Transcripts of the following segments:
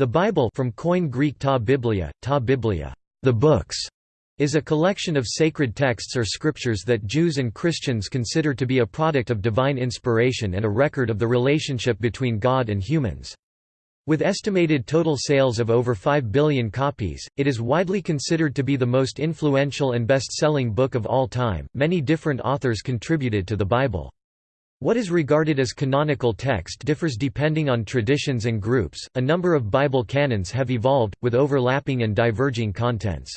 The Bible from Koine Greek ta biblia, ta biblia, the books, is a collection of sacred texts or scriptures that Jews and Christians consider to be a product of divine inspiration and a record of the relationship between God and humans. With estimated total sales of over 5 billion copies, it is widely considered to be the most influential and best-selling book of all time. Many different authors contributed to the Bible. What is regarded as canonical text differs depending on traditions and groups. A number of Bible canons have evolved, with overlapping and diverging contents.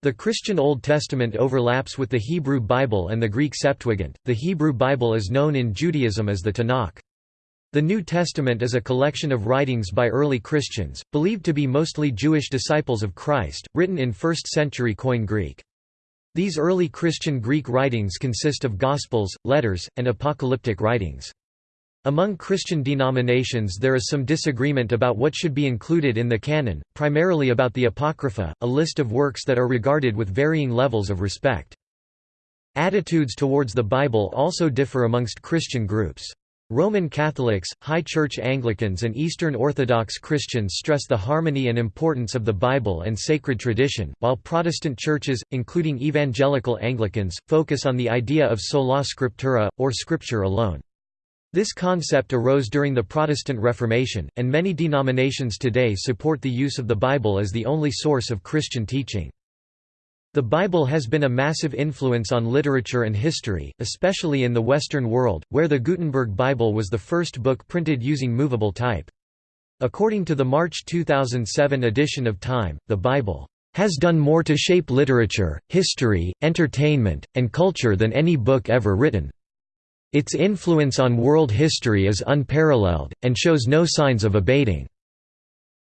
The Christian Old Testament overlaps with the Hebrew Bible and the Greek Septuagint. The Hebrew Bible is known in Judaism as the Tanakh. The New Testament is a collection of writings by early Christians, believed to be mostly Jewish disciples of Christ, written in 1st century Koine Greek. These early Christian Greek writings consist of Gospels, letters, and apocalyptic writings. Among Christian denominations there is some disagreement about what should be included in the canon, primarily about the Apocrypha, a list of works that are regarded with varying levels of respect. Attitudes towards the Bible also differ amongst Christian groups. Roman Catholics, High Church Anglicans and Eastern Orthodox Christians stress the harmony and importance of the Bible and sacred tradition, while Protestant churches, including Evangelical Anglicans, focus on the idea of sola scriptura, or Scripture alone. This concept arose during the Protestant Reformation, and many denominations today support the use of the Bible as the only source of Christian teaching. The Bible has been a massive influence on literature and history, especially in the Western world, where the Gutenberg Bible was the first book printed using movable type. According to the March 2007 edition of Time, the Bible has done more to shape literature, history, entertainment, and culture than any book ever written. Its influence on world history is unparalleled, and shows no signs of abating.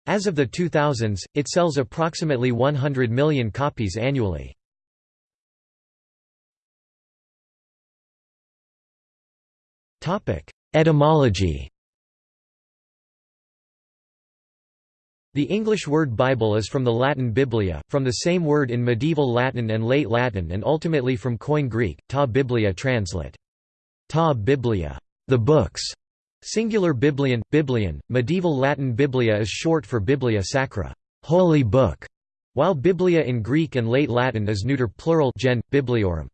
As of the 2000s, it sells approximately 100 million copies annually. Etymology The English word Bible is from the Latin biblia, from the same word in medieval Latin and late Latin and ultimately from Koine Greek, ta biblia translate. Ta biblia, the books, Singular biblion, biblion, medieval Latin biblia is short for biblia sacra, holy book, while biblia in Greek and late Latin is neuter plural gen, bibliorum.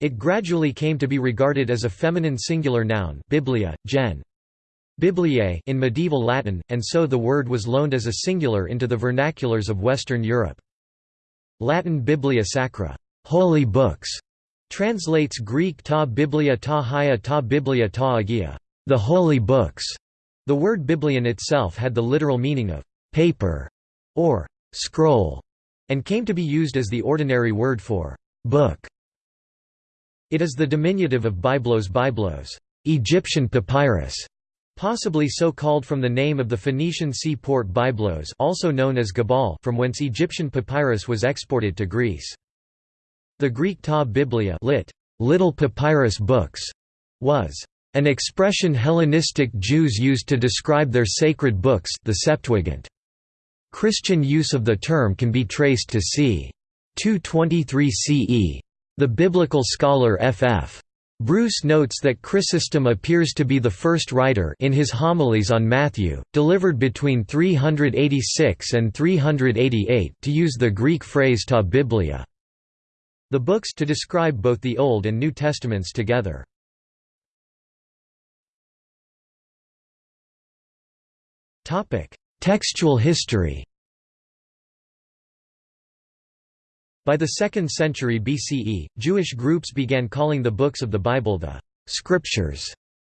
It gradually came to be regarded as a feminine singular noun biblia, gen. Bibliae in medieval Latin, and so the word was loaned as a singular into the vernaculars of Western Europe. Latin biblia sacra, holy books, translates Greek ta biblia ta hia ta biblia ta agia, the holy books. The word biblion itself had the literal meaning of paper or scroll, and came to be used as the ordinary word for book. It is the diminutive of biblos biblos, Egyptian papyrus, possibly so called from the name of the Phoenician seaport Byblos also known as Gabal from whence Egyptian papyrus was exported to Greece. The Greek ta biblia lit, little papyrus books, was an expression Hellenistic Jews used to describe their sacred books the Septuagint. Christian use of the term can be traced to c. 223 CE. The biblical scholar F.F. Bruce notes that Chrysostom appears to be the first writer in his homilies on Matthew, delivered between 386 and 388 to use the Greek phrase ta biblia. The books to describe both the Old and New Testaments together. Topic: Textual history. By the 2nd century BCE, Jewish groups began calling the books of the Bible the Scriptures,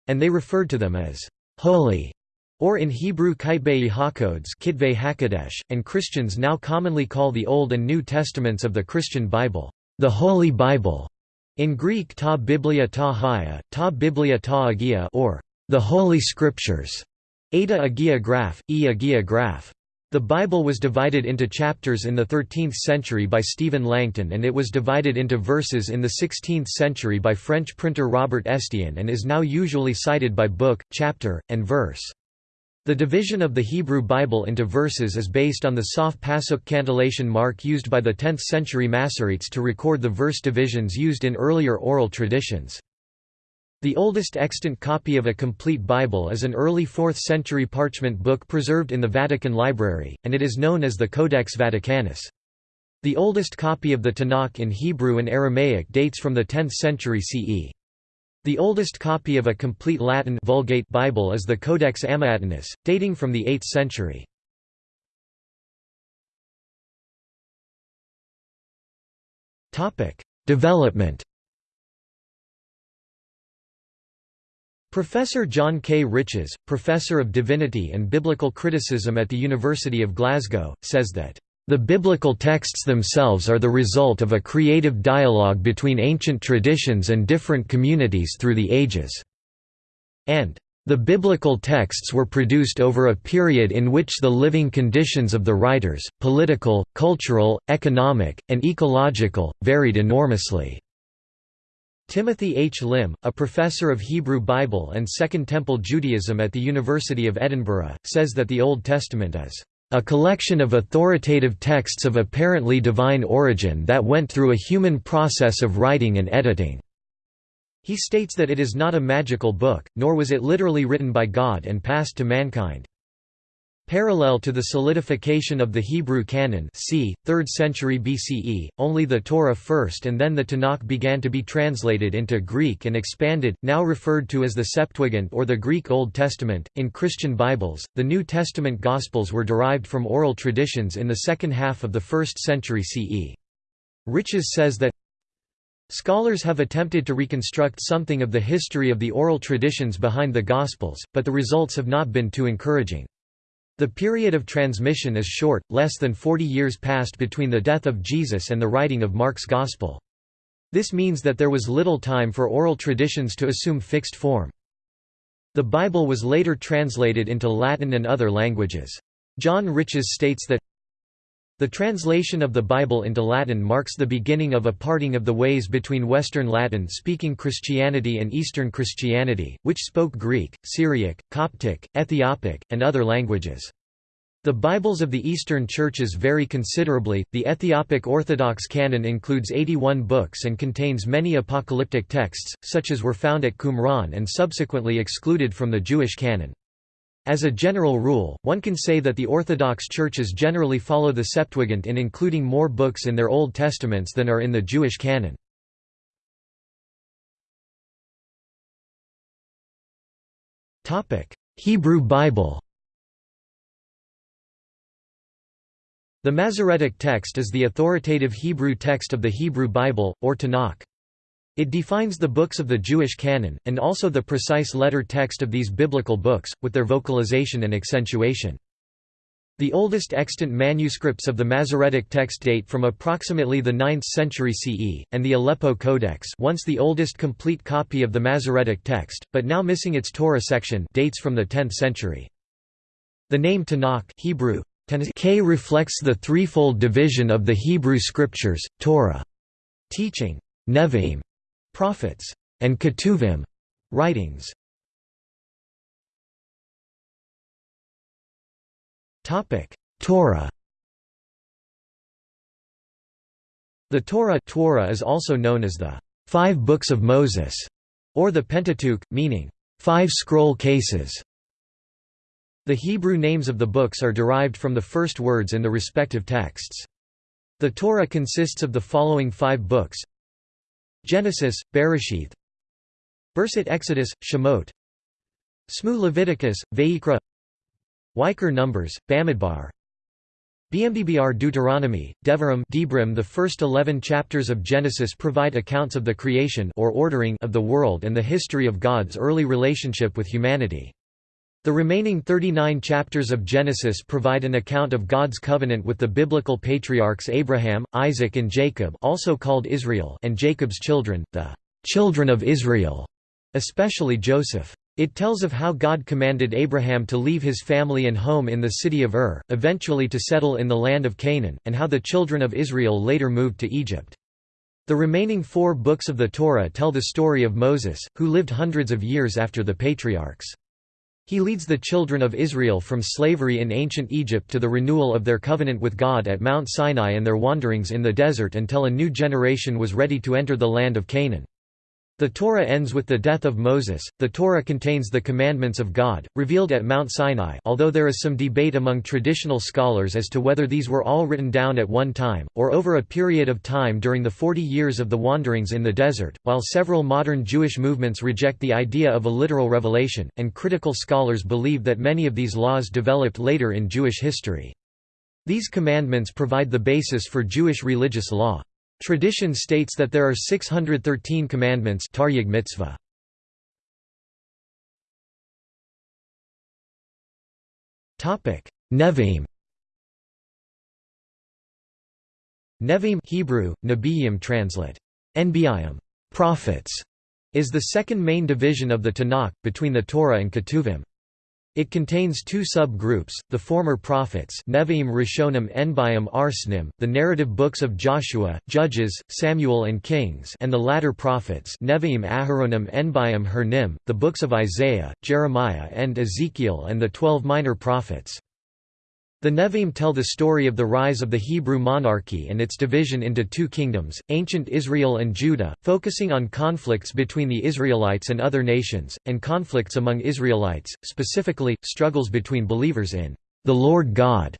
and they referred to them as holy, or in Hebrew Kitbei HaKodes HaKadosh, and Christians now commonly call the Old and New Testaments of the Christian Bible the Holy Bible. In Greek ta biblia ta hia, ta biblia ta agia or the Holy Scriptures. Ada Agia Graph, E Agia Graph. The Bible was divided into chapters in the 13th century by Stephen Langton and it was divided into verses in the 16th century by French printer Robert Estienne and is now usually cited by book, chapter, and verse. The division of the Hebrew Bible into verses is based on the sof pasuk cantillation mark used by the 10th century Masoretes to record the verse divisions used in earlier oral traditions. The oldest extant copy of a complete Bible is an early 4th century parchment book preserved in the Vatican Library, and it is known as the Codex Vaticanus. The oldest copy of the Tanakh in Hebrew and Aramaic dates from the 10th century CE. The oldest copy of a complete Latin Vulgate Bible is the Codex Amiatinus, dating from the 8th century. Development Professor John K. Riches, Professor of Divinity and Biblical Criticism at the University of Glasgow, says that, "...the biblical texts themselves are the result of a creative dialogue between ancient traditions and different communities through the ages." and the biblical texts were produced over a period in which the living conditions of the writers, political, cultural, economic, and ecological, varied enormously. Timothy H. Lim, a professor of Hebrew Bible and Second Temple Judaism at the University of Edinburgh, says that the Old Testament is a collection of authoritative texts of apparently divine origin that went through a human process of writing and editing. He states that it is not a magical book, nor was it literally written by God and passed to mankind. Parallel to the solidification of the Hebrew canon c. 3rd century BCE, only the Torah first and then the Tanakh began to be translated into Greek and expanded, now referred to as the Septuagint or the Greek Old Testament. In Christian Bibles, the New Testament Gospels were derived from oral traditions in the second half of the 1st century CE. Riches says that Scholars have attempted to reconstruct something of the history of the oral traditions behind the Gospels, but the results have not been too encouraging. The period of transmission is short, less than 40 years passed between the death of Jesus and the writing of Mark's Gospel. This means that there was little time for oral traditions to assume fixed form. The Bible was later translated into Latin and other languages. John Riches states that the translation of the Bible into Latin marks the beginning of a parting of the ways between Western Latin-speaking Christianity and Eastern Christianity, which spoke Greek, Syriac, Coptic, Ethiopic, and other languages. The Bibles of the Eastern churches vary considerably. The Ethiopic Orthodox canon includes 81 books and contains many apocalyptic texts, such as were found at Qumran and subsequently excluded from the Jewish canon. As a general rule, one can say that the Orthodox churches generally follow the Septuagint in including more books in their Old Testaments than are in the Jewish canon. Hebrew Bible The Masoretic text is the authoritative Hebrew text of the Hebrew Bible, or Tanakh. It defines the books of the Jewish canon, and also the precise letter text of these biblical books, with their vocalization and accentuation. The oldest extant manuscripts of the Masoretic text date from approximately the 9th century CE, and the Aleppo Codex once the oldest complete copy of the Masoretic text, but now missing its Torah section dates from the 10th century. The name Tanakh Hebrew, K reflects the threefold division of the Hebrew scriptures, Torah, teaching, Nevi'im, prophets, and Ketuvim writings. Torah. The Torah, Torah is also known as the Five Books of Moses, or the Pentateuch, meaning five scroll cases. The Hebrew names of the books are derived from the first words in the respective texts. The Torah consists of the following five books Genesis, Bereshith. Bereshit Exodus, Shemot. Smu Leviticus, Vayikra. Weiker Numbers, Bamidbar. BMDBR Deuteronomy, Devarim Debrim The first eleven chapters of Genesis provide accounts of the creation or ordering of the world and the history of God's early relationship with humanity. The remaining 39 chapters of Genesis provide an account of God's covenant with the biblical patriarchs Abraham, Isaac and Jacob also called Israel and Jacob's children, the children of Israel, especially Joseph. It tells of how God commanded Abraham to leave his family and home in the city of Ur, eventually to settle in the land of Canaan, and how the children of Israel later moved to Egypt. The remaining four books of the Torah tell the story of Moses, who lived hundreds of years after the patriarchs. He leads the children of Israel from slavery in ancient Egypt to the renewal of their covenant with God at Mount Sinai and their wanderings in the desert until a new generation was ready to enter the land of Canaan. The Torah ends with the death of Moses. The Torah contains the commandments of God, revealed at Mount Sinai although there is some debate among traditional scholars as to whether these were all written down at one time, or over a period of time during the forty years of the wanderings in the desert, while several modern Jewish movements reject the idea of a literal revelation, and critical scholars believe that many of these laws developed later in Jewish history. These commandments provide the basis for Jewish religious law. Tradition states that there are 613 commandments Taryag mitzvah. Nevi'im Nevi'im Hebrew, Nebi'im translate. Nbi'im prophets, is the second main division of the Tanakh, between the Torah and Ketuvim. It contains two sub-groups, the former prophets Nevi'im Rishonim Enbiim Arsnim, the narrative books of Joshua, Judges, Samuel and Kings and the latter prophets Nevi'im Aharonim Enbiim Hernim, the books of Isaiah, Jeremiah and Ezekiel and the twelve minor prophets. The Nevi'im tell the story of the rise of the Hebrew monarchy and its division into two kingdoms, ancient Israel and Judah, focusing on conflicts between the Israelites and other nations, and conflicts among Israelites, specifically, struggles between believers in the Lord God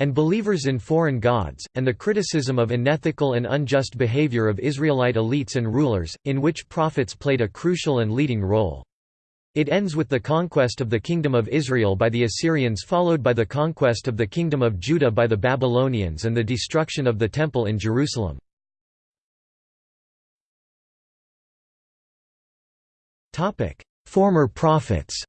and believers in foreign gods, and the criticism of unethical and unjust behavior of Israelite elites and rulers, in which prophets played a crucial and leading role. It ends with the conquest of the Kingdom of Israel by the Assyrians followed by the conquest of the Kingdom of Judah by the Babylonians and the destruction of the Temple in Jerusalem. Former prophets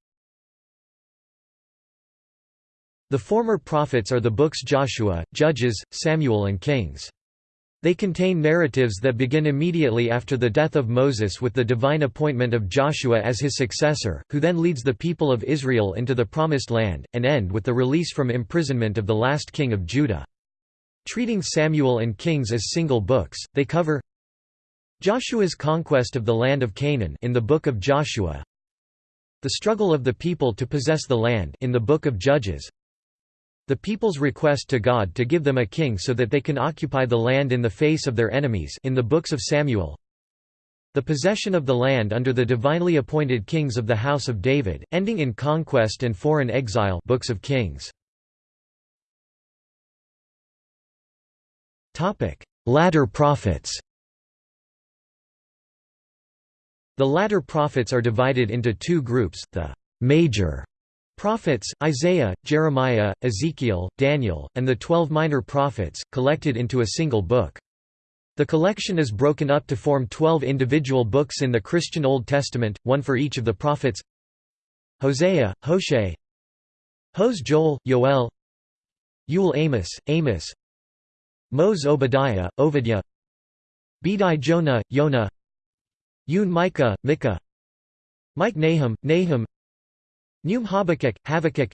The former prophets are the books Joshua, Judges, Samuel and Kings. They contain narratives that begin immediately after the death of Moses with the divine appointment of Joshua as his successor, who then leads the people of Israel into the Promised Land, and end with the release from imprisonment of the last king of Judah. Treating Samuel and Kings as single books, they cover Joshua's conquest of the land of Canaan in the Book of Joshua, the struggle of the people to possess the land in the Book of Judges, the people's request to God to give them a king so that they can occupy the land in the face of their enemies in the books of Samuel. The possession of the land under the divinely appointed kings of the house of David, ending in conquest and foreign exile books of Kings. Topic: Latter prophets The latter prophets are divided into two groups, the major Prophets, Isaiah, Jeremiah, Ezekiel, Daniel, and the twelve minor prophets, collected into a single book. The collection is broken up to form twelve individual books in the Christian Old Testament, one for each of the prophets. Hosea, Hoshe Hos Joel, Yoel. Yul Amos, Amos. Mos Obadiah, Obadiah. Bedi Jonah, Yonah Yun Micah, Micah. Mike Nahum, Nahum Num Habakkuk, Habakkuk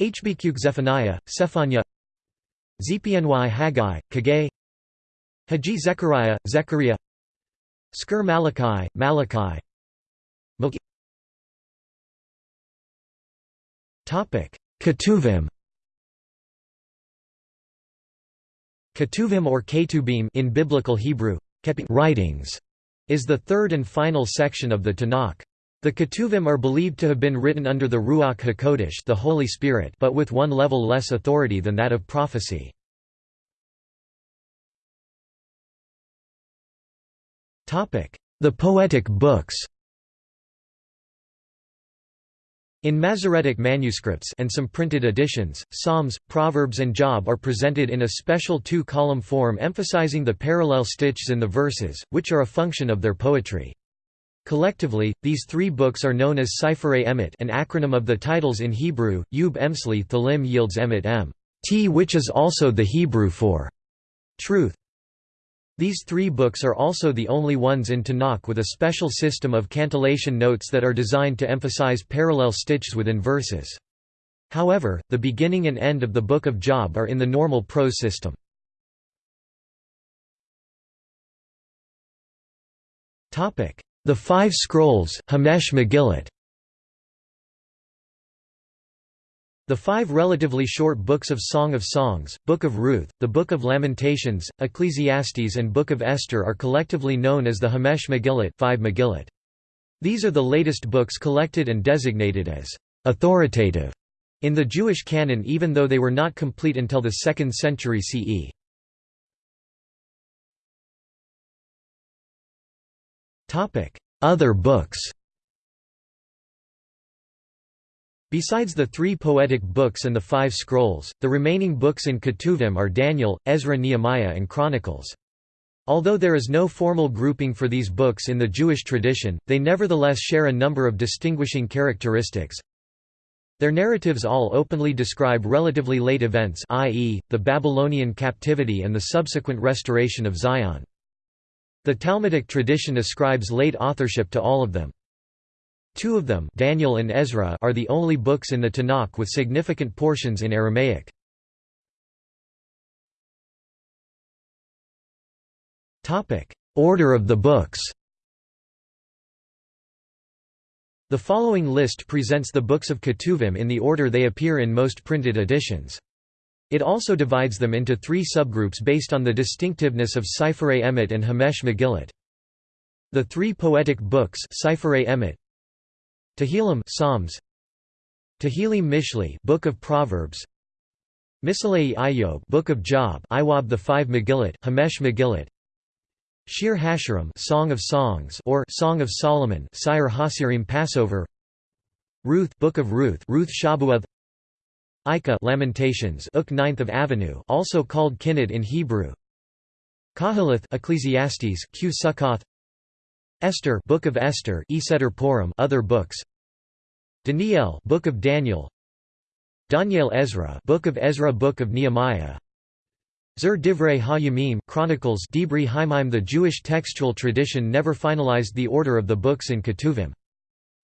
Hbq Zephaniah, Zephaniah. Zpny Haggai, Kagay Haji Zechariah, Zechariah. Skir Malachi, Malachi. Ketuvim. Ketuvim or Ketubim in Biblical Hebrew, writings, is the third and final section of the Tanakh. The Ketuvim are believed to have been written under the Ruach HaKodesh the Holy Spirit but with one level less authority than that of prophecy. The poetic books In Masoretic manuscripts and some printed editions, Psalms, Proverbs and Job are presented in a special two-column form emphasizing the parallel stitches in the verses, which are a function of their poetry. Collectively, these three books are known as Seferei Emet an acronym of the titles in Hebrew, Yub Emsli Thalim yields Emet M t which is also the Hebrew for truth. These three books are also the only ones in Tanakh with a special system of cantillation notes that are designed to emphasize parallel stitches within verses. However, the beginning and end of the Book of Job are in the normal prose system. The Five Scrolls, Hamesh Megillat The five relatively short books of Song of Songs, Book of Ruth, the Book of Lamentations, Ecclesiastes and Book of Esther are collectively known as the Hamesh Megillat, five Megillat. These are the latest books collected and designated as authoritative in the Jewish canon even though they were not complete until the 2nd century CE. Other books Besides the three poetic books and the five scrolls, the remaining books in Ketuvim are Daniel, Ezra Nehemiah and Chronicles. Although there is no formal grouping for these books in the Jewish tradition, they nevertheless share a number of distinguishing characteristics. Their narratives all openly describe relatively late events i.e., the Babylonian captivity and the subsequent restoration of Zion. The Talmudic tradition ascribes late authorship to all of them. Two of them Daniel and Ezra are the only books in the Tanakh with significant portions in Aramaic. Order of the books The following list presents the books of Ketuvim in the order they appear in most printed editions. It also divides them into three subgroups based on the distinctiveness of Sifrei Emet and Hamesh Megillat. The three poetic books Sifrei Emet, Tehillim Psalms Tehillim Mishli Book of Proverbs Misalei Iyov Book of Job Iwab the Five Megillat Hamesh Megillat Shir Hashirim Song of Songs or Song of Solomon Sire Hasirim Passover Ruth Book of Ruth Ruth Shabuath Ika Lamentations Uk Ninth of Avenue also called Kinnad in Hebrew. Kahalath Ecclesiastes Q Sukkoth Esther Book of Esther Eseter Purim other books. Daniel Book of Daniel. Daniel Ezra Book of Ezra Book of Nehemiah. Zer Divrei HaYamim Chronicles Dibri Haimim The Jewish textual tradition never finalized the order of the books in Ketuvim.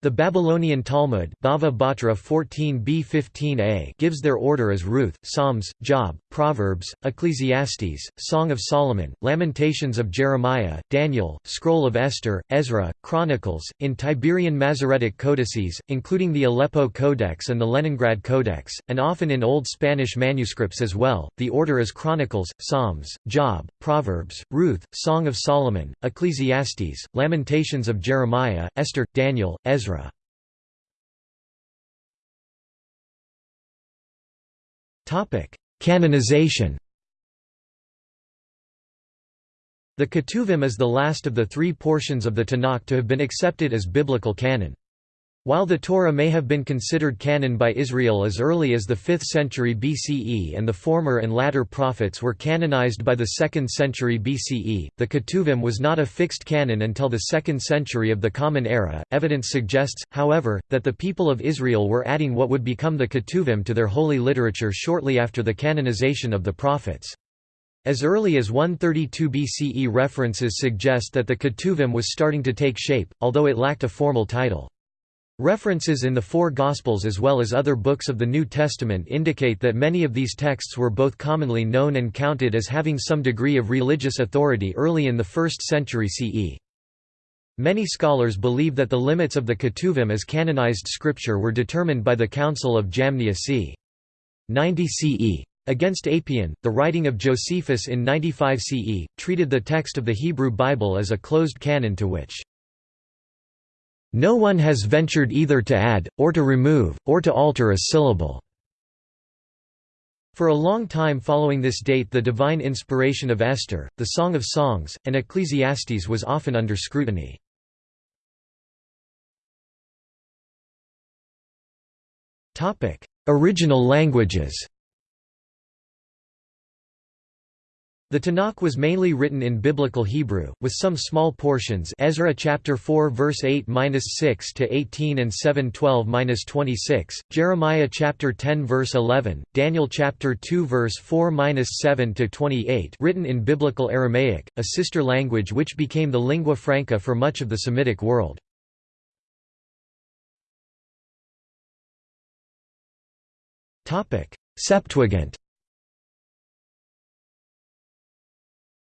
The Babylonian Talmud Bava Batra 14b-15a gives their order as Ruth, Psalms, Job, Proverbs, Ecclesiastes, Song of Solomon, Lamentations of Jeremiah, Daniel, Scroll of Esther, Ezra, Chronicles, in Tiberian Masoretic codices, including the Aleppo Codex and the Leningrad Codex, and often in Old Spanish manuscripts as well. The order is Chronicles, Psalms, Job, Proverbs, Ruth, Song of Solomon, Ecclesiastes, Lamentations of Jeremiah, Esther, Daniel, Ezra, Canonization The Ketuvim is the last of the three portions of the Tanakh to have been accepted as biblical canon. While the Torah may have been considered canon by Israel as early as the 5th century BCE and the former and latter prophets were canonized by the 2nd century BCE, the Ketuvim was not a fixed canon until the 2nd century of the Common Era. Evidence suggests, however, that the people of Israel were adding what would become the Ketuvim to their holy literature shortly after the canonization of the prophets. As early as 132 BCE references suggest that the Ketuvim was starting to take shape, although it lacked a formal title. References in the four Gospels as well as other books of the New Testament indicate that many of these texts were both commonly known and counted as having some degree of religious authority early in the 1st century CE. Many scholars believe that the limits of the Ketuvim as canonized scripture were determined by the Council of Jamnia c. 90 CE. Against Apion, the writing of Josephus in 95 CE, treated the text of the Hebrew Bible as a closed canon to which no one has ventured either to add, or to remove, or to alter a syllable. For a long time following this date the divine inspiration of Esther, the Song of Songs, and Ecclesiastes was often under scrutiny. Original languages The Tanakh was mainly written in Biblical Hebrew, with some small portions Ezra chapter 4 verse 8-6 to 18 and 7-12-26, Jeremiah chapter 10 verse 11, Daniel chapter 2 verse 4-7 to 28 written in Biblical Aramaic, a sister language which became the lingua franca for much of the Semitic world. Septuagint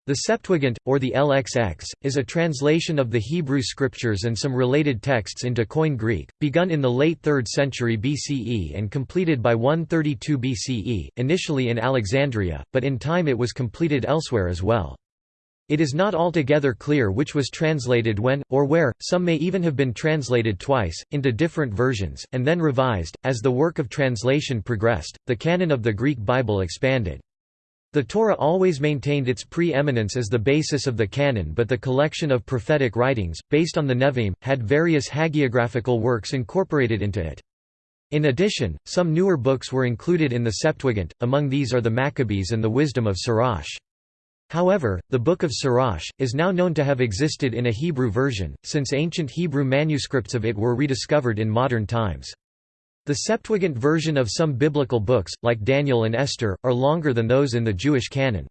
The Septuagint, or the LXX, is a translation of the Hebrew scriptures and some related texts into Koine Greek, begun in the late 3rd century BCE and completed by 132 BCE, initially in Alexandria, but in time it was completed elsewhere as well. It is not altogether clear which was translated when, or where, some may even have been translated twice, into different versions, and then revised. As the work of translation progressed, the canon of the Greek Bible expanded. The Torah always maintained its pre-eminence as the basis of the canon but the collection of prophetic writings, based on the Nevi'im, had various hagiographical works incorporated into it. In addition, some newer books were included in the Septuagint, among these are the Maccabees and the Wisdom of Sirach. However, the Book of Sirach, is now known to have existed in a Hebrew version, since ancient Hebrew manuscripts of it were rediscovered in modern times. The Septuagint version of some biblical books, like Daniel and Esther, are longer than those in the Jewish canon.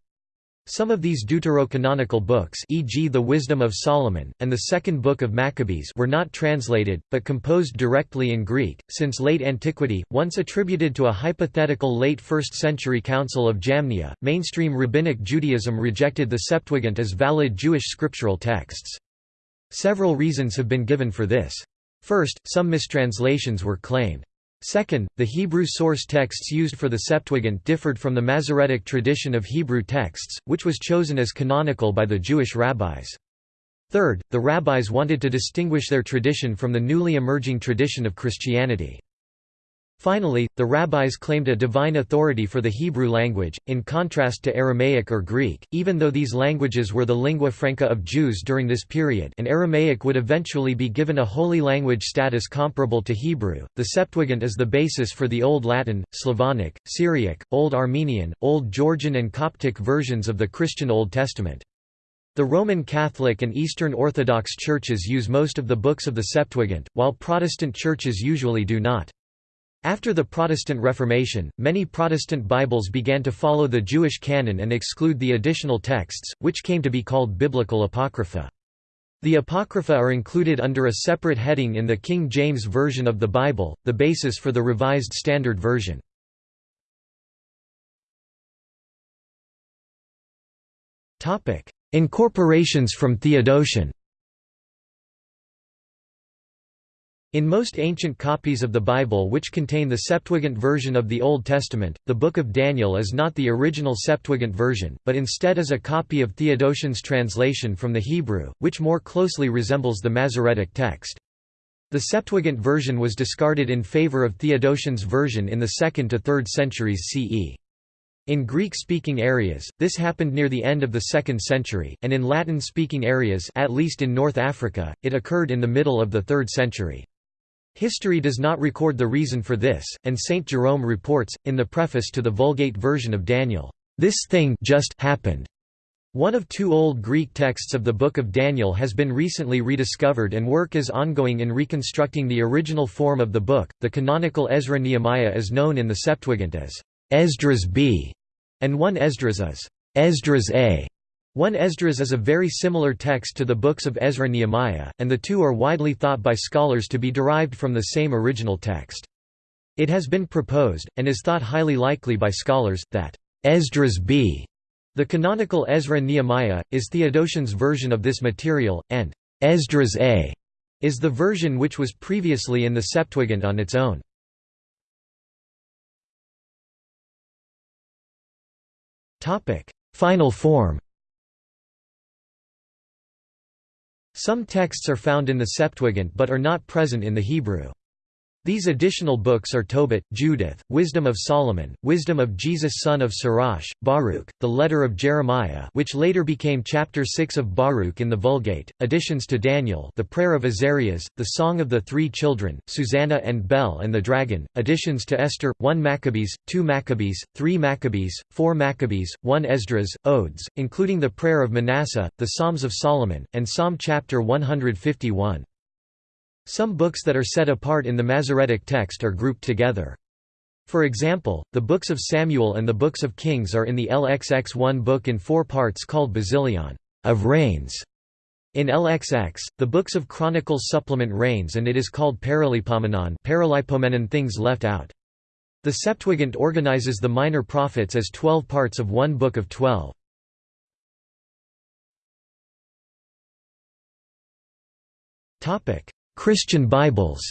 Some of these deuterocanonical books e.g. the Wisdom of Solomon, and the Second Book of Maccabees were not translated, but composed directly in Greek, since late antiquity, once attributed to a hypothetical late 1st century Council of Jamnia, mainstream Rabbinic Judaism rejected the Septuagint as valid Jewish scriptural texts. Several reasons have been given for this. First, some mistranslations were claimed. Second, the Hebrew source texts used for the Septuagint differed from the Masoretic tradition of Hebrew texts, which was chosen as canonical by the Jewish rabbis. Third, the rabbis wanted to distinguish their tradition from the newly emerging tradition of Christianity. Finally, the rabbis claimed a divine authority for the Hebrew language, in contrast to Aramaic or Greek, even though these languages were the lingua franca of Jews during this period and Aramaic would eventually be given a holy language status comparable to Hebrew. The Septuagint is the basis for the Old Latin, Slavonic, Syriac, Old Armenian, Old Georgian and Coptic versions of the Christian Old Testament. The Roman Catholic and Eastern Orthodox churches use most of the books of the Septuagint, while Protestant churches usually do not. After the Protestant Reformation, many Protestant Bibles began to follow the Jewish canon and exclude the additional texts, which came to be called Biblical Apocrypha. The Apocrypha are included under a separate heading in the King James Version of the Bible, the basis for the Revised Standard Version. Incorporations from Theodotion In most ancient copies of the Bible which contain the Septuagint version of the Old Testament, the Book of Daniel is not the original Septuagint version, but instead is a copy of Theodotion's translation from the Hebrew, which more closely resembles the Masoretic text. The Septuagint version was discarded in favor of Theodotion's version in the 2nd to 3rd centuries CE. In Greek-speaking areas, this happened near the end of the 2nd century, and in Latin-speaking areas at least in North Africa, it occurred in the middle of the 3rd century. History does not record the reason for this, and Saint Jerome reports, in the preface to the Vulgate version of Daniel, "...this thing just happened." One of two Old Greek texts of the Book of Daniel has been recently rediscovered and work is ongoing in reconstructing the original form of the book. The canonical Ezra Nehemiah is known in the Septuagint as Esdras B, and one Esdras as Esdras A. One Esdras is a very similar text to the books of Ezra Nehemiah, and the two are widely thought by scholars to be derived from the same original text. It has been proposed, and is thought highly likely by scholars, that Esdras b. The canonical Ezra Nehemiah, is Theodotion's version of this material, and Esdras a. is the version which was previously in the Septuagint on its own. Final form Some texts are found in the Septuagint but are not present in the Hebrew. These additional books are Tobit, Judith, Wisdom of Solomon, Wisdom of Jesus son of Sirach, Baruch, the Letter of Jeremiah which later became chapter 6 of Baruch in the Vulgate, additions to Daniel the Prayer of Azarias, the Song of the Three Children, Susanna and Bel and the Dragon, additions to Esther, 1 Maccabees, 2 Maccabees, 3 Maccabees, 4 Maccabees, 1 Esdras, Odes, including the Prayer of Manasseh, the Psalms of Solomon, and Psalm chapter 151. Some books that are set apart in the Masoretic text are grouped together. For example, the books of Samuel and the books of Kings are in the LXX1 book in four parts called Basilion of Reigns. In LXX, the books of Chronicles supplement Reigns and it is called Paralipomenon Paralipomenon things left out. The Septuagint organizes the minor prophets as twelve parts of one book of twelve. Christian Bibles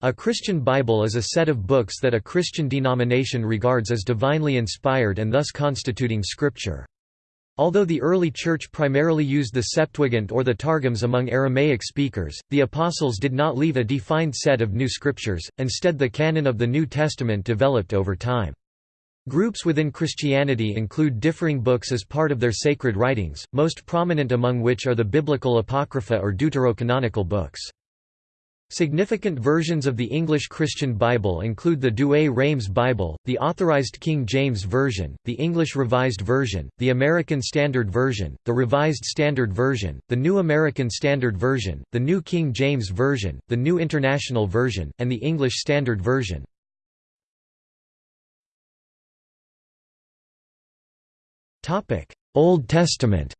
A Christian Bible is a set of books that a Christian denomination regards as divinely inspired and thus constituting Scripture. Although the early Church primarily used the Septuagint or the Targums among Aramaic speakers, the Apostles did not leave a defined set of new scriptures, instead the canon of the New Testament developed over time. Groups within Christianity include differing books as part of their sacred writings, most prominent among which are the biblical Apocrypha or deuterocanonical books. Significant versions of the English Christian Bible include the Douay-Rheims Bible, the Authorized King James Version, the English Revised Version, the American Standard Version, the Revised Standard Version, the New American Standard Version, the New King James Version, the New International Version, and the English Standard Version. Old Testament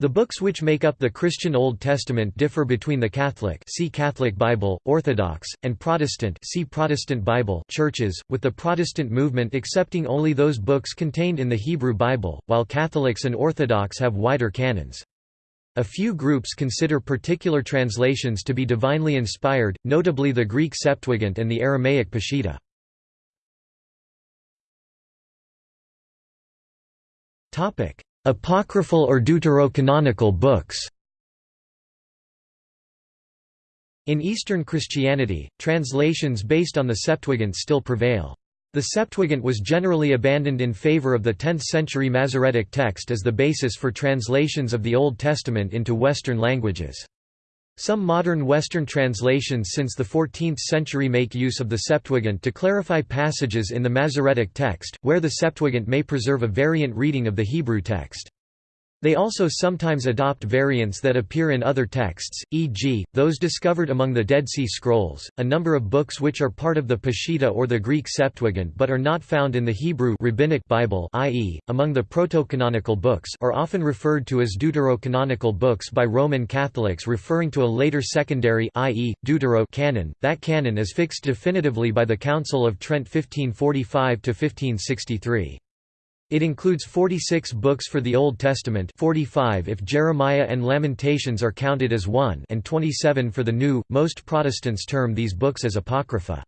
The books which make up the Christian Old Testament differ between the Catholic see Catholic Bible, Orthodox, and Protestant see Protestant Bible churches, with the Protestant movement accepting only those books contained in the Hebrew Bible, while Catholics and Orthodox have wider canons. A few groups consider particular translations to be divinely inspired, notably the Greek Septuagint and the Aramaic Peshitta. Apocryphal or deuterocanonical books In Eastern Christianity, translations based on the Septuagint still prevail. The Septuagint was generally abandoned in favor of the 10th-century Masoretic text as the basis for translations of the Old Testament into Western languages. Some modern Western translations since the 14th century make use of the Septuagint to clarify passages in the Masoretic text, where the Septuagint may preserve a variant reading of the Hebrew text. They also sometimes adopt variants that appear in other texts, e.g., those discovered among the Dead Sea Scrolls. A number of books which are part of the Peshitta or the Greek Septuagint but are not found in the Hebrew rabbinic Bible, i.e., among the proto-canonical books, are often referred to as deuterocanonical books by Roman Catholics, referring to a later secondary, i.e., deutero canon. That canon is fixed definitively by the Council of Trent 1545 to 1563. It includes 46 books for the Old Testament 45 if Jeremiah and Lamentations are counted as one and 27 for the New. Most Protestants term these books as Apocrypha.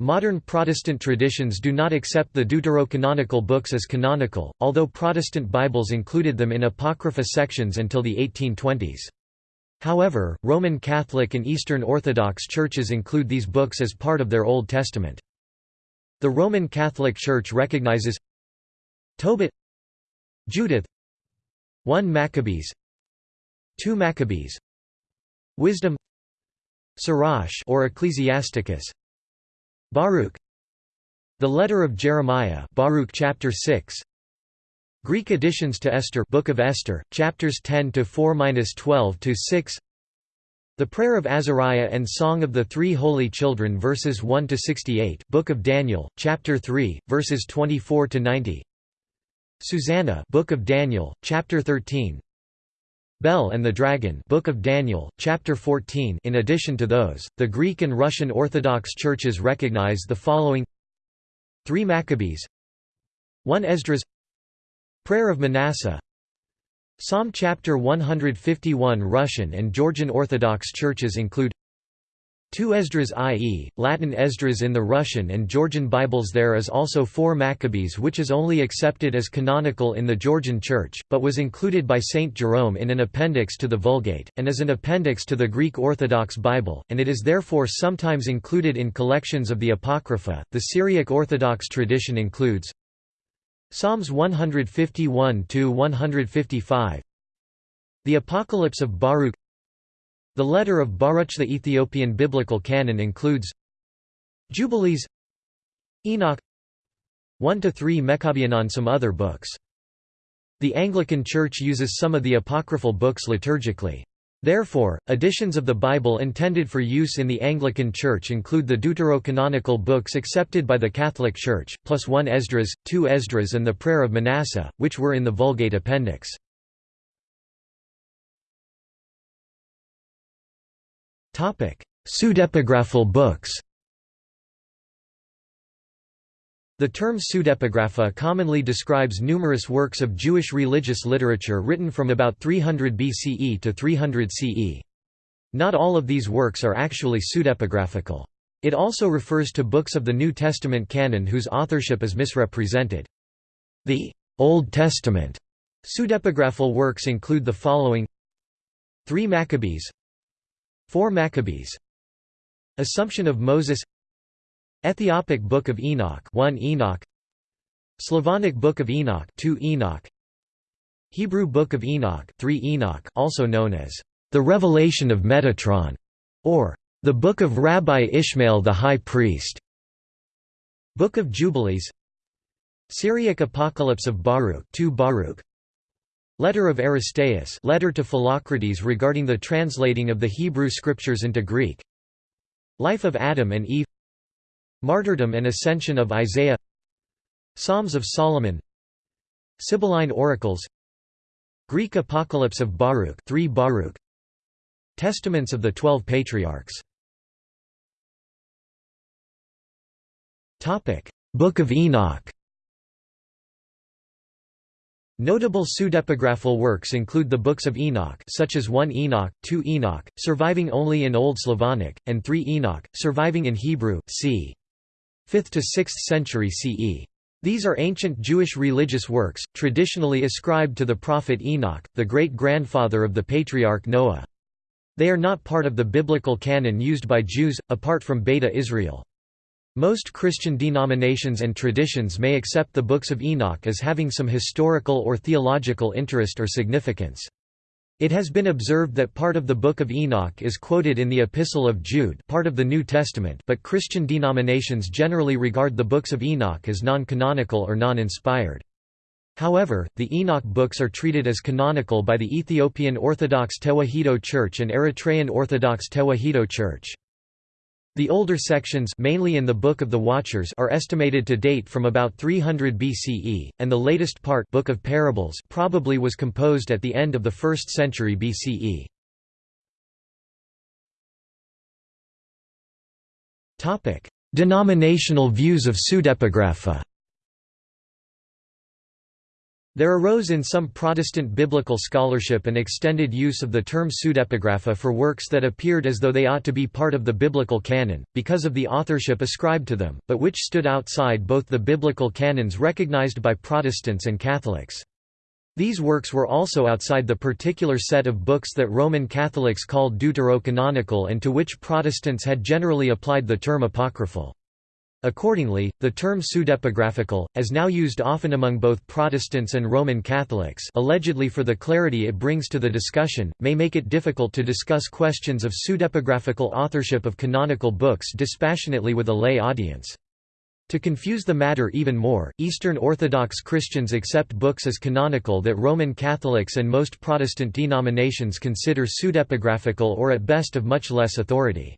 Modern Protestant traditions do not accept the deuterocanonical books as canonical, although Protestant Bibles included them in Apocrypha sections until the 1820s. However, Roman Catholic and Eastern Orthodox churches include these books as part of their Old Testament. The Roman Catholic Church recognizes Tobit Judith 1 Maccabees 2 Maccabees Wisdom Sirach or Ecclesiasticus Baruch The Letter of Jeremiah Baruch chapter 6 Greek additions to Esther Book of Esther chapters 10 to 4-12 to 6 The Prayer of Azariah and Song of the Three Holy Children verses 1 to 68 Book of Daniel chapter 3 verses 24 to 90 Susanna Book of Daniel, chapter 13 Bel and the Dragon Book of Daniel, chapter 14 In addition to those, the Greek and Russian Orthodox churches recognize the following. 3 Maccabees. 1 Esdras. Prayer of Manasseh. Psalm chapter 151 Russian and Georgian Orthodox churches include 2 Esdras i.e., Latin Esdras in the Russian and Georgian Bibles There is also 4 Maccabees which is only accepted as canonical in the Georgian Church, but was included by Saint Jerome in an appendix to the Vulgate, and as an appendix to the Greek Orthodox Bible, and it is therefore sometimes included in collections of the Apocrypha. The Syriac Orthodox tradition includes Psalms 151–155 The Apocalypse of Baruch the letter of Baruch the Ethiopian biblical canon includes Jubilees Enoch 1–3 Maccabeanon Some other books. The Anglican Church uses some of the apocryphal books liturgically. Therefore, editions of the Bible intended for use in the Anglican Church include the deuterocanonical books accepted by the Catholic Church, plus one Esdras, two Esdras and the Prayer of Manasseh, which were in the Vulgate Appendix. Pseudepigraphal books The term pseudepigrapha commonly describes numerous works of Jewish religious literature written from about 300 BCE to 300 CE. Not all of these works are actually pseudepigraphical. It also refers to books of the New Testament canon whose authorship is misrepresented. The Old Testament pseudepigraphal works include the following 3 Maccabees 4 Maccabees. Assumption of Moses. Ethiopic Book of Enoch 1 Enoch. Slavonic Book of Enoch 2 Enoch. Hebrew Book of Enoch 3 Enoch also known as the Revelation of Metatron or the Book of Rabbi Ishmael the High Priest. Book of Jubilees. Syriac Apocalypse of Baruch 2 Baruch Letter of Aristeas letter to Philocrates regarding the translating of the Hebrew scriptures into Greek. Life of Adam and Eve. Martyrdom and Ascension of Isaiah. Psalms of Solomon. Sibylline Oracles. Greek Apocalypse of Baruch 3 Baruch. Testaments of the Twelve Patriarchs. Book of Enoch Notable pseudepigraphal works include the books of Enoch such as 1 Enoch, 2 Enoch, surviving only in Old Slavonic, and 3 Enoch, surviving in Hebrew, c. 5th to 6th century CE. These are ancient Jewish religious works, traditionally ascribed to the prophet Enoch, the great-grandfather of the patriarch Noah. They are not part of the biblical canon used by Jews, apart from Beta Israel. Most Christian denominations and traditions may accept the books of Enoch as having some historical or theological interest or significance. It has been observed that part of the Book of Enoch is quoted in the Epistle of Jude part of the New Testament but Christian denominations generally regard the books of Enoch as non-canonical or non-inspired. However, the Enoch books are treated as canonical by the Ethiopian Orthodox Tewahedo Church and Eritrean Orthodox Tewahedo Church. The older sections mainly in the Book of the Watchers are estimated to date from about 300 BCE, and the latest part Book of Parables probably was composed at the end of the 1st century BCE. Denominational views of pseudepigrapha there arose in some Protestant biblical scholarship an extended use of the term pseudepigrapha for works that appeared as though they ought to be part of the biblical canon, because of the authorship ascribed to them, but which stood outside both the biblical canons recognized by Protestants and Catholics. These works were also outside the particular set of books that Roman Catholics called deuterocanonical and to which Protestants had generally applied the term apocryphal. Accordingly, the term pseudepigraphical, as now used often among both Protestants and Roman Catholics allegedly for the clarity it brings to the discussion, may make it difficult to discuss questions of pseudepigraphical authorship of canonical books dispassionately with a lay audience. To confuse the matter even more, Eastern Orthodox Christians accept books as canonical that Roman Catholics and most Protestant denominations consider pseudepigraphical or at best of much less authority.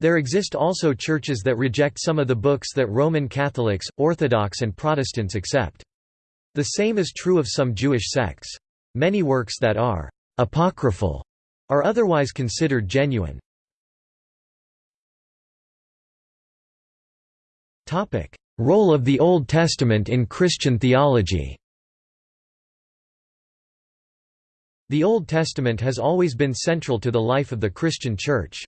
There exist also churches that reject some of the books that Roman Catholics, Orthodox and Protestants accept. The same is true of some Jewish sects. Many works that are «apocryphal» are otherwise considered genuine. Role of the Old Testament in Christian theology The Old Testament has always been central to the life of the Christian Church.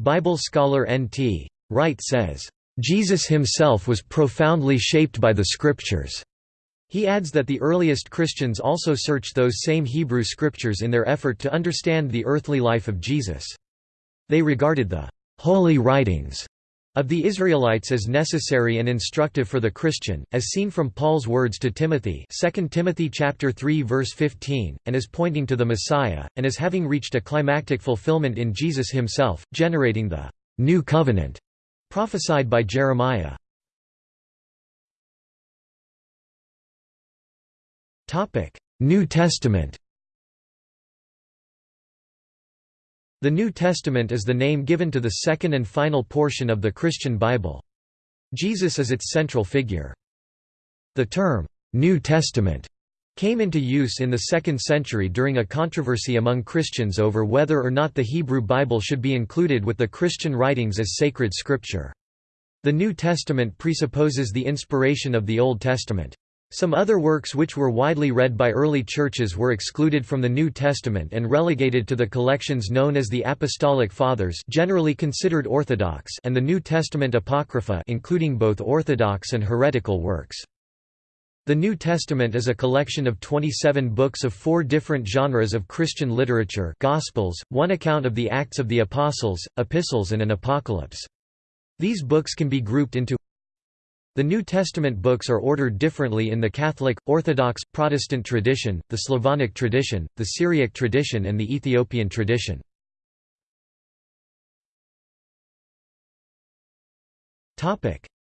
Bible scholar N.T. Wright says, "...Jesus himself was profoundly shaped by the Scriptures." He adds that the earliest Christians also searched those same Hebrew scriptures in their effort to understand the earthly life of Jesus. They regarded the «holy writings» of the Israelites as necessary and instructive for the Christian, as seen from Paul's words to Timothy 2 Timothy chapter 3 verse 15, and as pointing to the Messiah, and as having reached a climactic fulfillment in Jesus himself, generating the «new covenant» prophesied by Jeremiah. New Testament The New Testament is the name given to the second and final portion of the Christian Bible. Jesus is its central figure. The term, New Testament, came into use in the 2nd century during a controversy among Christians over whether or not the Hebrew Bible should be included with the Christian writings as sacred scripture. The New Testament presupposes the inspiration of the Old Testament. Some other works which were widely read by early churches were excluded from the New Testament and relegated to the collections known as the Apostolic Fathers generally considered orthodox and the New Testament Apocrypha including both orthodox and heretical works. The New Testament is a collection of 27 books of four different genres of Christian literature Gospels, one account of the Acts of the Apostles, epistles and an apocalypse. These books can be grouped into the New Testament books are ordered differently in the Catholic, Orthodox, Protestant tradition, the Slavonic tradition, the Syriac tradition and the Ethiopian tradition.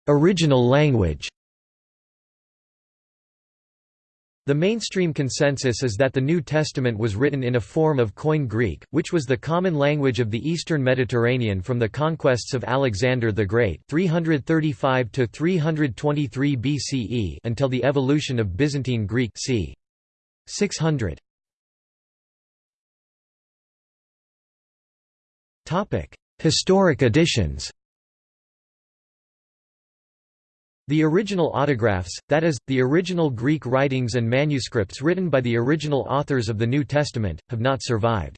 Original language The mainstream consensus is that the New Testament was written in a form of Koine Greek, which was the common language of the eastern Mediterranean from the conquests of Alexander the Great 335 to 323 BCE until the evolution of Byzantine Greek c. 600. Topic: Historic editions. The original autographs, that is, the original Greek writings and manuscripts written by the original authors of the New Testament, have not survived.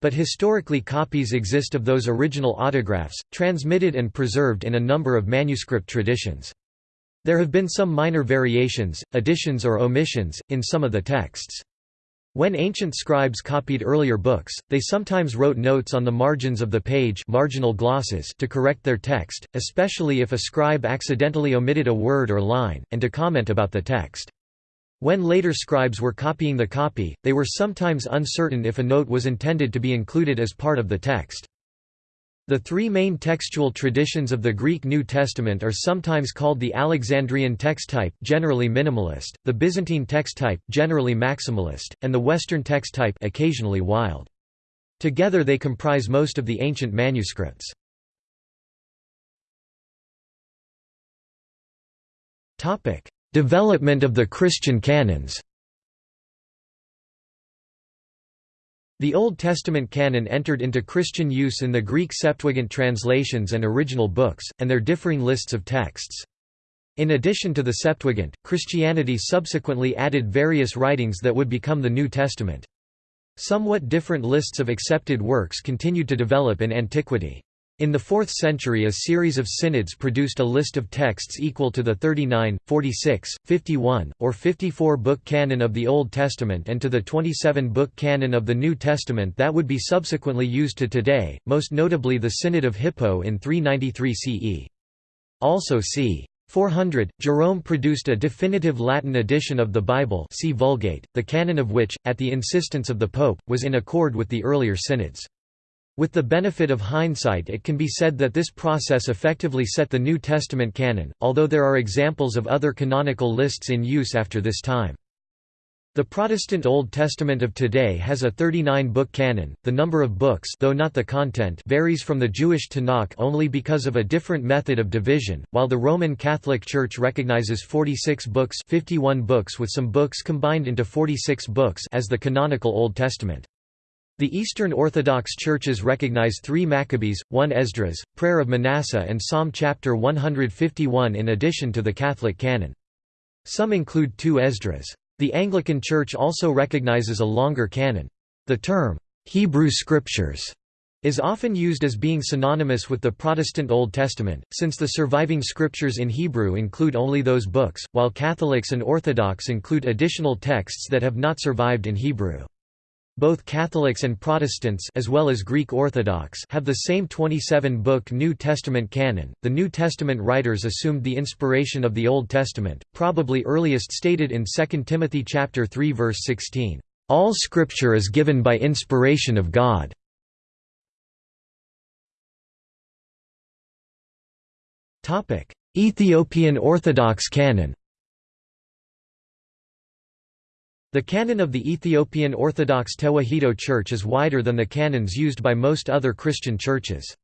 But historically copies exist of those original autographs, transmitted and preserved in a number of manuscript traditions. There have been some minor variations, additions or omissions, in some of the texts. When ancient scribes copied earlier books, they sometimes wrote notes on the margins of the page marginal glosses to correct their text, especially if a scribe accidentally omitted a word or line, and to comment about the text. When later scribes were copying the copy, they were sometimes uncertain if a note was intended to be included as part of the text. The three main textual traditions of the Greek New Testament are sometimes called the Alexandrian text type generally minimalist, the Byzantine text type generally maximalist, and the Western text type occasionally wild. Together they comprise most of the ancient manuscripts. Development of the Christian canons The Old Testament canon entered into Christian use in the Greek Septuagint translations and original books, and their differing lists of texts. In addition to the Septuagint, Christianity subsequently added various writings that would become the New Testament. Somewhat different lists of accepted works continued to develop in antiquity. In the 4th century a series of synods produced a list of texts equal to the 39, 46, 51, or 54-book canon of the Old Testament and to the 27-book canon of the New Testament that would be subsequently used to today, most notably the Synod of Hippo in 393 CE. Also c. 400, Jerome produced a definitive Latin edition of the Bible see Vulgate, the canon of which, at the insistence of the Pope, was in accord with the earlier synods. With the benefit of hindsight it can be said that this process effectively set the New Testament canon, although there are examples of other canonical lists in use after this time. The Protestant Old Testament of today has a 39-book canon. The number of books, though not the content, varies from the Jewish Tanakh only because of a different method of division. While the Roman Catholic Church recognizes 46 books, 51 books with some books combined into 46 books as the canonical Old Testament. The Eastern Orthodox churches recognize three Maccabees, one Esdras, Prayer of Manasseh and Psalm chapter 151 in addition to the Catholic canon. Some include two Esdras. The Anglican Church also recognizes a longer canon. The term, Hebrew Scriptures, is often used as being synonymous with the Protestant Old Testament, since the surviving scriptures in Hebrew include only those books, while Catholics and Orthodox include additional texts that have not survived in Hebrew. Both Catholics and Protestants as well as Greek Orthodox have the same 27-book New Testament canon. The New Testament writers assumed the inspiration of the Old Testament, probably earliest stated in 2 Timothy chapter 3 verse 16. All scripture is given by inspiration of God. Ethiopian Orthodox canon. The canon of the Ethiopian Orthodox Tewahedo Church is wider than the canons used by most other Christian churches.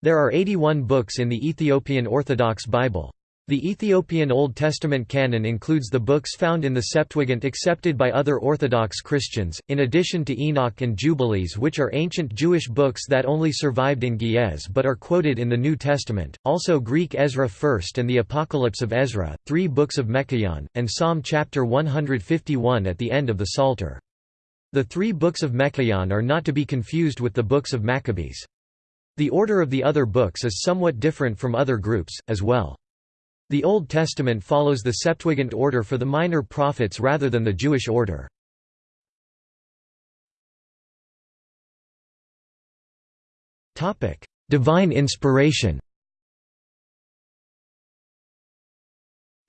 There are 81 books in the Ethiopian Orthodox Bible. The Ethiopian Old Testament canon includes the books found in the Septuagint accepted by other Orthodox Christians, in addition to Enoch and Jubilees which are ancient Jewish books that only survived in Ge'ez but are quoted in the New Testament, also Greek Ezra 1st and the Apocalypse of Ezra, three books of Meqabyan, and Psalm chapter 151 at the end of the Psalter. The three books of Meqabyan are not to be confused with the books of Maccabees. The order of the other books is somewhat different from other groups, as well. The Old Testament follows the Septuagint order for the minor prophets rather than the Jewish order. Divine inspiration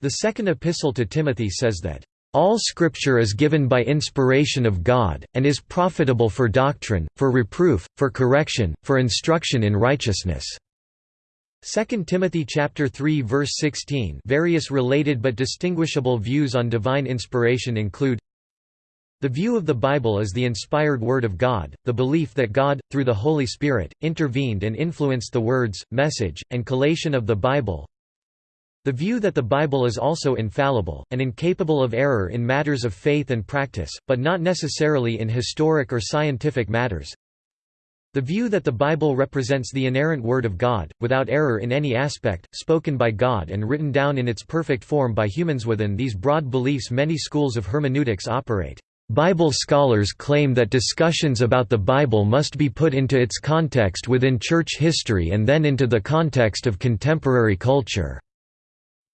The second epistle to Timothy says that, "...all Scripture is given by inspiration of God, and is profitable for doctrine, for reproof, for correction, for instruction in righteousness." 2 Timothy chapter 3 verse 16 Various related but distinguishable views on divine inspiration include the view of the Bible as the inspired Word of God, the belief that God, through the Holy Spirit, intervened and influenced the words, message, and collation of the Bible. The view that the Bible is also infallible, and incapable of error in matters of faith and practice, but not necessarily in historic or scientific matters the view that the Bible represents the inerrant Word of God, without error in any aspect, spoken by God and written down in its perfect form by humans within these broad beliefs many schools of hermeneutics operate. Bible scholars claim that discussions about the Bible must be put into its context within church history and then into the context of contemporary culture.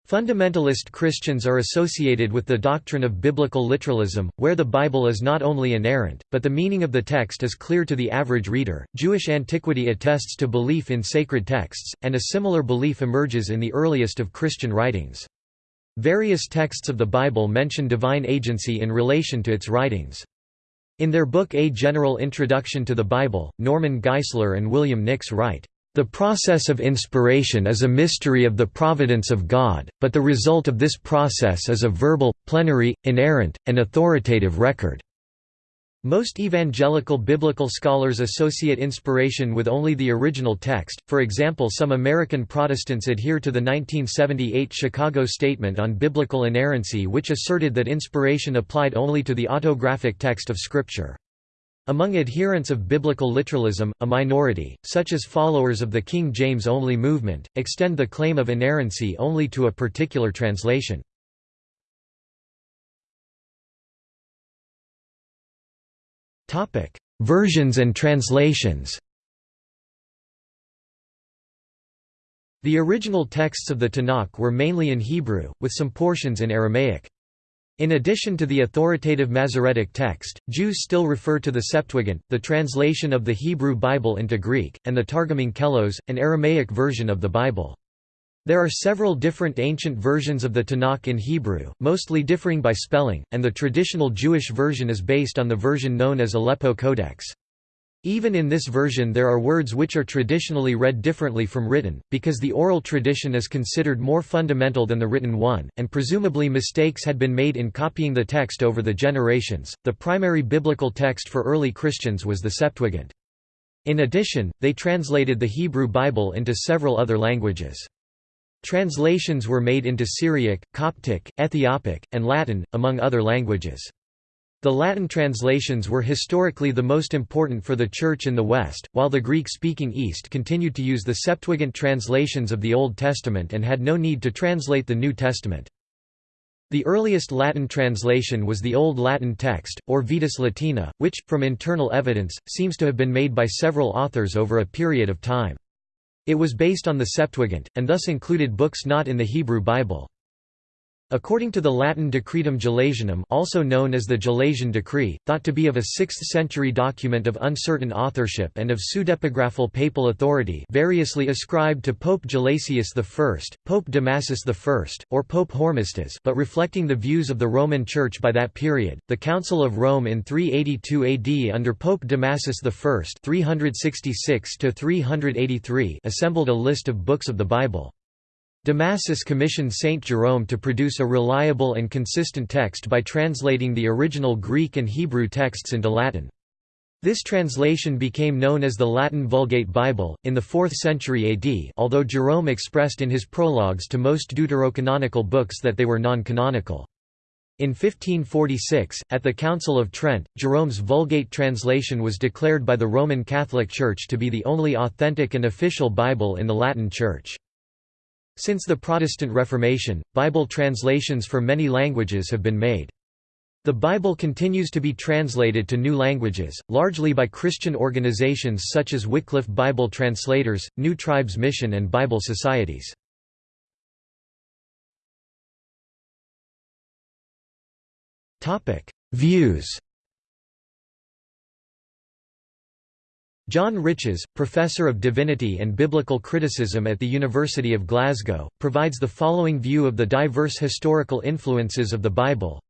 Fundamentalist Christians are associated with the doctrine of biblical literalism, where the Bible is not only inerrant, but the meaning of the text is clear to the average reader. Jewish antiquity attests to belief in sacred texts, and a similar belief emerges in the earliest of Christian writings. Various texts of the Bible mention divine agency in relation to its writings. In their book A General Introduction to the Bible, Norman Geisler and William Nix write, the process of inspiration is a mystery of the providence of God, but the result of this process is a verbal, plenary, inerrant, and authoritative record. Most evangelical biblical scholars associate inspiration with only the original text, for example some American Protestants adhere to the 1978 Chicago Statement on Biblical Inerrancy which asserted that inspiration applied only to the autographic text of Scripture. Among adherents of biblical literalism, a minority, such as followers of the King James-only movement, extend the claim of inerrancy only to a particular translation. Versions and translations The original texts of the Tanakh were mainly in Hebrew, with some portions in Aramaic. In addition to the authoritative Masoretic text, Jews still refer to the Septuagint, the translation of the Hebrew Bible into Greek, and the Targum Onkelos, an Aramaic version of the Bible. There are several different ancient versions of the Tanakh in Hebrew, mostly differing by spelling, and the traditional Jewish version is based on the version known as Aleppo Codex. Even in this version there are words which are traditionally read differently from written, because the oral tradition is considered more fundamental than the written one, and presumably mistakes had been made in copying the text over the generations. The primary biblical text for early Christians was the Septuagint. In addition, they translated the Hebrew Bible into several other languages. Translations were made into Syriac, Coptic, Ethiopic, and Latin, among other languages. The Latin translations were historically the most important for the Church in the West, while the Greek-speaking East continued to use the Septuagint translations of the Old Testament and had no need to translate the New Testament. The earliest Latin translation was the Old Latin text, or Vetus Latina, which, from internal evidence, seems to have been made by several authors over a period of time. It was based on the Septuagint, and thus included books not in the Hebrew Bible. According to the Latin Decretum Gelasianum also known as the Gelasian Decree, thought to be of a 6th-century document of uncertain authorship and of pseudepigraphal papal authority variously ascribed to Pope Gelasius I, Pope Damasus I, or Pope Hormisdas but reflecting the views of the Roman Church by that period, the Council of Rome in 382 AD under Pope Damasus I 366 assembled a list of books of the Bible. Damasus commissioned Saint Jerome to produce a reliable and consistent text by translating the original Greek and Hebrew texts into Latin. This translation became known as the Latin Vulgate Bible, in the 4th century AD although Jerome expressed in his prologues to most deuterocanonical books that they were non-canonical. In 1546, at the Council of Trent, Jerome's Vulgate translation was declared by the Roman Catholic Church to be the only authentic and official Bible in the Latin Church. Since the Protestant Reformation, Bible translations for many languages have been made. The Bible continues to be translated to new languages, largely by Christian organizations such as Wycliffe Bible Translators, New Tribes Mission and Bible Societies. Views John Riches, Professor of Divinity and Biblical Criticism at the University of Glasgow, provides the following view of the diverse historical influences of the Bible.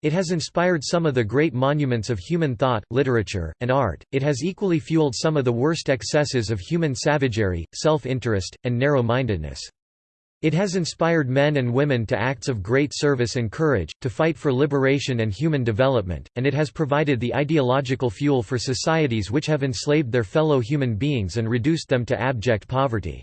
It has inspired some of the great monuments of human thought, literature, and art, it has equally fueled some of the worst excesses of human savagery, self-interest, and narrow-mindedness. It has inspired men and women to acts of great service and courage, to fight for liberation and human development, and it has provided the ideological fuel for societies which have enslaved their fellow human beings and reduced them to abject poverty.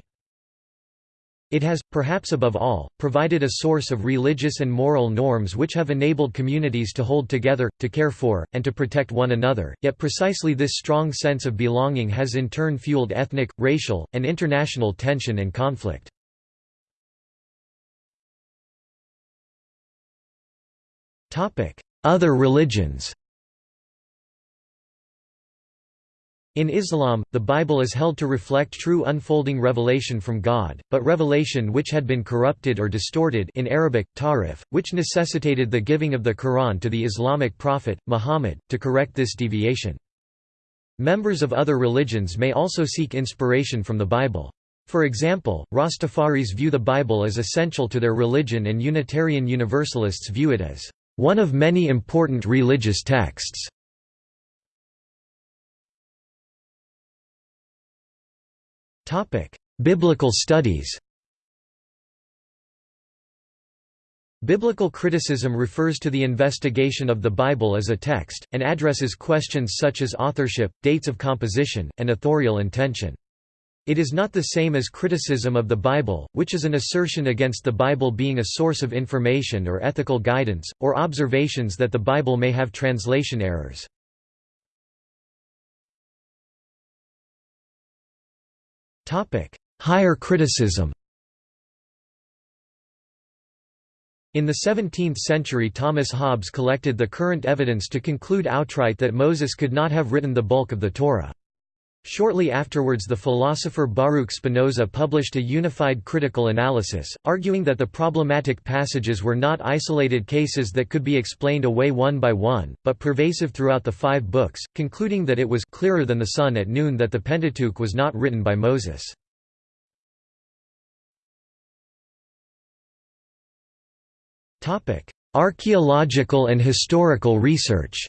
It has, perhaps above all, provided a source of religious and moral norms which have enabled communities to hold together, to care for, and to protect one another, yet precisely this strong sense of belonging has in turn fueled ethnic, racial, and international tension and conflict. Other religions In Islam, the Bible is held to reflect true unfolding revelation from God, but revelation which had been corrupted or distorted in Arabic, tahrif, which necessitated the giving of the Quran to the Islamic prophet, Muhammad, to correct this deviation. Members of other religions may also seek inspiration from the Bible. For example, Rastafaris view the Bible as essential to their religion and Unitarian Universalists view it as one of many important religious texts. Biblical studies Biblical criticism refers to the investigation of the Bible as a text, and addresses questions such as authorship, dates of composition, and authorial intention. It is not the same as criticism of the Bible, which is an assertion against the Bible being a source of information or ethical guidance, or observations that the Bible may have translation errors. Higher criticism In the 17th century Thomas Hobbes collected the current evidence to conclude outright that Moses could not have written the bulk of the Torah. Shortly afterwards the philosopher Baruch Spinoza published a unified critical analysis, arguing that the problematic passages were not isolated cases that could be explained away one by one, but pervasive throughout the five books, concluding that it was clearer than the sun at noon that the Pentateuch was not written by Moses. Archaeological and historical research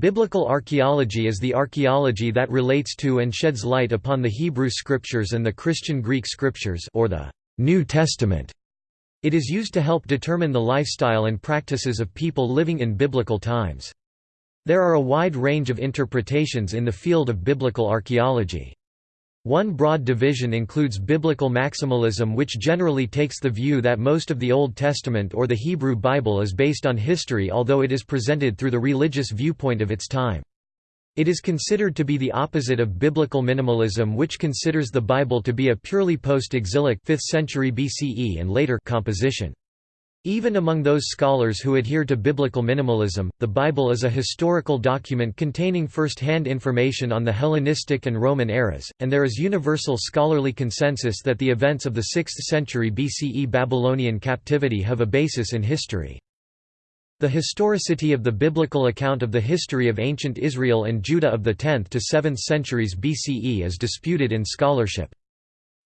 Biblical archaeology is the archaeology that relates to and sheds light upon the Hebrew Scriptures and the Christian Greek Scriptures or the New Testament. It is used to help determine the lifestyle and practices of people living in biblical times. There are a wide range of interpretations in the field of biblical archaeology. One broad division includes biblical maximalism which generally takes the view that most of the Old Testament or the Hebrew Bible is based on history although it is presented through the religious viewpoint of its time. It is considered to be the opposite of biblical minimalism which considers the Bible to be a purely post-exilic 5th century BCE and later composition. Even among those scholars who adhere to biblical minimalism, the Bible is a historical document containing first-hand information on the Hellenistic and Roman eras, and there is universal scholarly consensus that the events of the 6th century BCE Babylonian captivity have a basis in history. The historicity of the biblical account of the history of ancient Israel and Judah of the 10th to 7th centuries BCE is disputed in scholarship.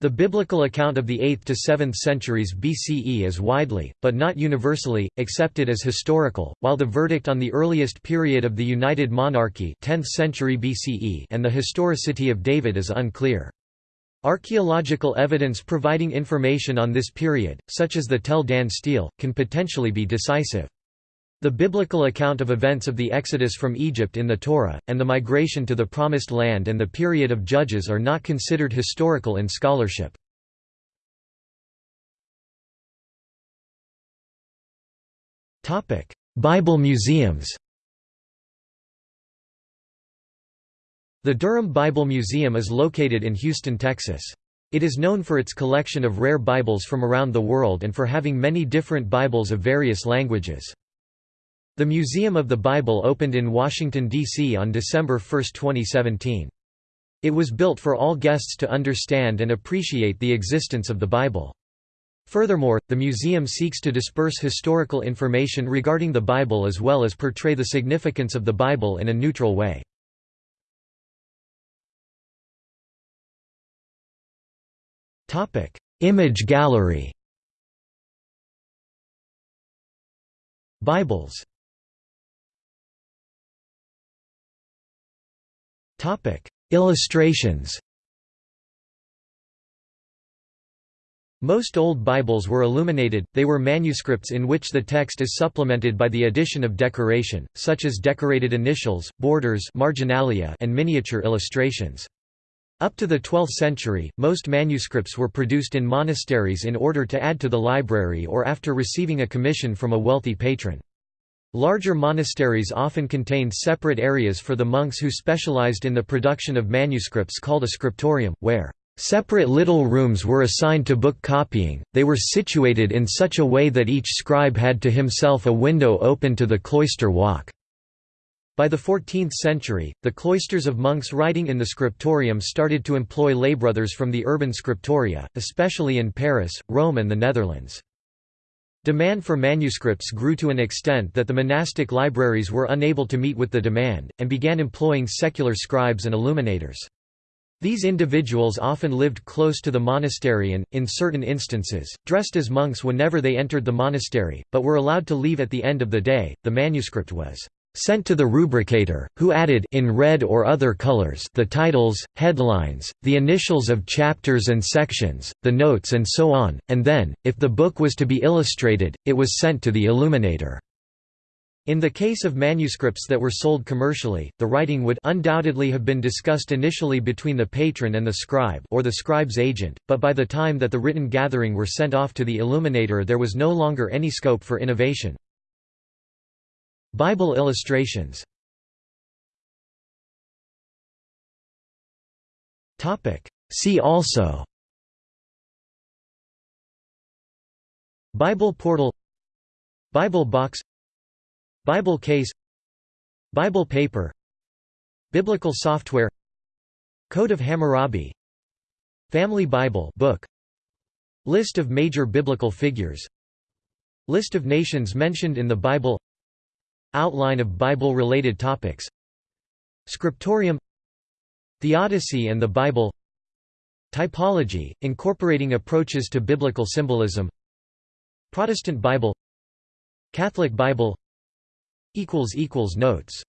The biblical account of the 8th to 7th centuries BCE is widely, but not universally, accepted as historical, while the verdict on the earliest period of the United Monarchy 10th century BCE and the historicity of David is unclear. Archaeological evidence providing information on this period, such as the Tel Dan stele, can potentially be decisive. The biblical account of events of the exodus from Egypt in the Torah, and the migration to the Promised Land and the period of Judges are not considered historical in scholarship. Bible museums The Dunham Bible Museum is located in Houston, Texas. It is known for its collection of rare Bibles from around the world and for having many different Bibles of various languages. The Museum of the Bible opened in Washington, D.C. on December 1, 2017. It was built for all guests to understand and appreciate the existence of the Bible. Furthermore, the museum seeks to disperse historical information regarding the Bible as well as portray the significance of the Bible in a neutral way. Image gallery Bibles Illustrations Most old Bibles were illuminated, they were manuscripts in which the text is supplemented by the addition of decoration, such as decorated initials, borders marginalia and miniature illustrations. Up to the 12th century, most manuscripts were produced in monasteries in order to add to the library or after receiving a commission from a wealthy patron. Larger monasteries often contained separate areas for the monks who specialized in the production of manuscripts called a scriptorium, where separate little rooms were assigned to book copying, they were situated in such a way that each scribe had to himself a window open to the cloister walk. By the 14th century, the cloisters of monks writing in the scriptorium started to employ laybrothers from the urban scriptoria, especially in Paris, Rome and the Netherlands. Demand for manuscripts grew to an extent that the monastic libraries were unable to meet with the demand, and began employing secular scribes and illuminators. These individuals often lived close to the monastery and, in certain instances, dressed as monks whenever they entered the monastery, but were allowed to leave at the end of the day. The manuscript was sent to the rubricator, who added in red or other colors the titles, headlines, the initials of chapters and sections, the notes and so on, and then, if the book was to be illustrated, it was sent to the illuminator. In the case of manuscripts that were sold commercially, the writing would undoubtedly have been discussed initially between the patron and the scribe or the scribe's agent, but by the time that the written gathering were sent off to the illuminator there was no longer any scope for innovation. Bible illustrations. See also. Bible portal. Bible box. Bible case. Bible paper. Biblical software. Code of Hammurabi. Family Bible book. List of major biblical figures. List of nations mentioned in the Bible Outline of Bible-related topics. Scriptorium Theodicy and the Bible. Typology, incorporating approaches to biblical symbolism. Protestant Bible. Catholic Bible. Notes